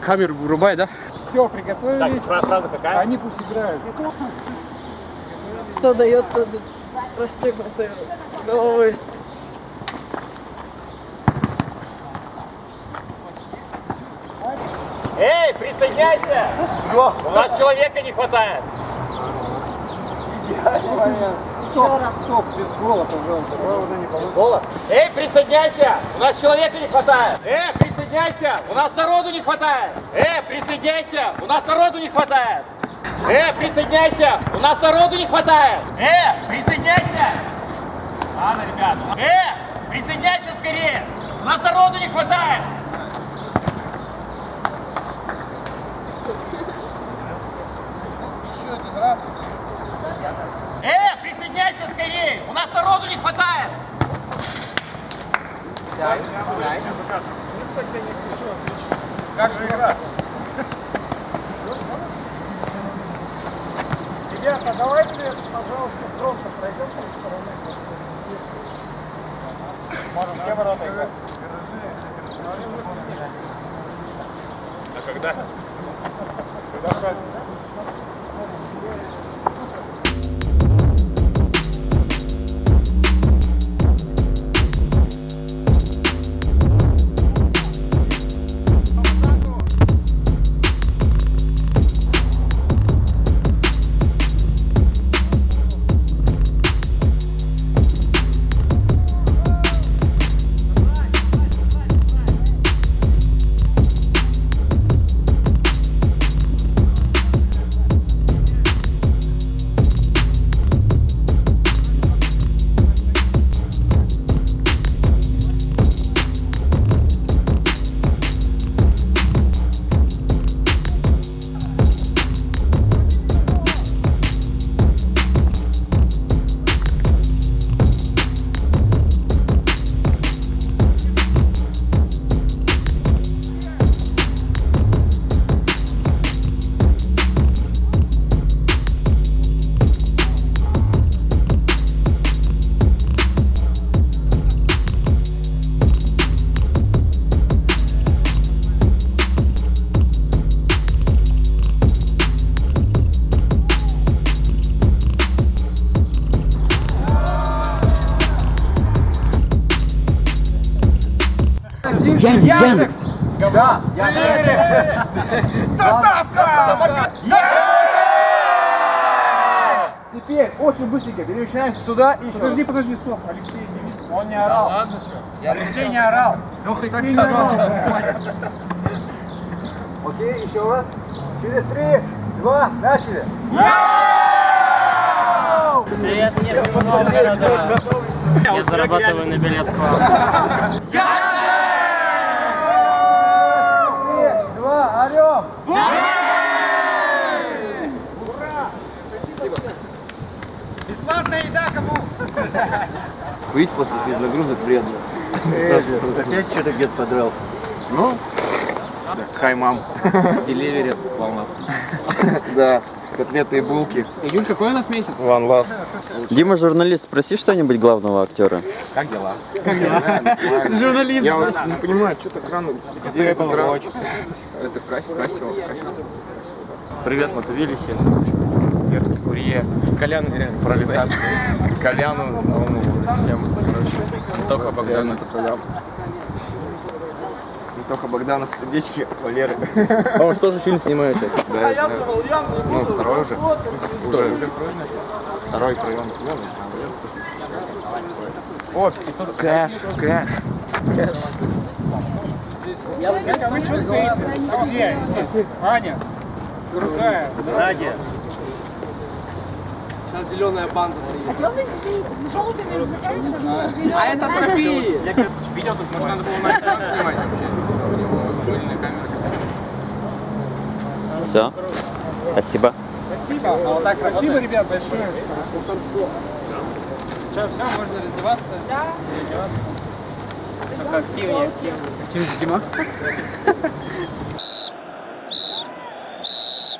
Камеру вырубай, да? Все, приготовились. Так, фраза какая? Они пусть играют. Кто дает, тот без расстегнутой головы. Эй, присоединяйся! У нас человека не хватает. Стоп, стоп, без гола, пожалуйста. Гола? Эй, присоединяйся! У нас человека не хватает. Эй, присоединяйся! У нас народу не хватает. Эй, присоединяйся! У нас народу не хватает. Эй, присоединяйся! У нас народу не хватает. Эй, присоединяйся! Ладно, ребята. Эй, присоединяйся скорее! У нас народу не хватает. Еще один раз и все. Эй, присоединяйся скорее! У нас народу не хватает. Как же игра? Ребята, давайте, пожалуйста, фронта пройдем с стороны. Можем где ворота играть? А когда? Когда праздник? Яндекс! Да, Доставка! Теперь очень быстренько перемещаемся сюда и еще... Подожди, подожди, стоп, Алексей не. Он не орал. ладно, что? Алексей не орал. Ну, хоть ты не орал. Окей, еще раз. Через три, два, начали. Привет, города. Я зарабатываю на билет к вам. Курить после физнагрузок вредно. Опять что-то где-то подрался. Ну, хай, мам. Деливери волна. Да, котлеты и булки. Июль, какой у нас месяц? One love. Дима, журналист, спроси что-нибудь главного актера. Как дела? Журналист. Я вот не понимаю, что так рано? Где этот рано? Это. Кассио. Привет, Мотовилихи. Верхний Курье. Колян, реально, Пролетарский. Коляну, новому, всем, короче. Тоха Богданов, пацанам. Тоха Богданов, сердечки, Валеры. А он что же фильм снимаете? Да, я знаю. Ну, второй уже. Уже. Второй прием смены. О, Кэш, кэш. Как вы чувствуете? Друзья, Аня, другая. Надя. Сейчас зеленая банда стоит. с желтыми языками. А это трофеи! Видео тут может надо было на экран снимать вообще. Пыльная камера. Все. Спасибо. Спасибо. А вот так Спасибо, ребят, большое. Что, все, можно раздеваться? Да. Переодеваться. Только активнее, активнее. Дима.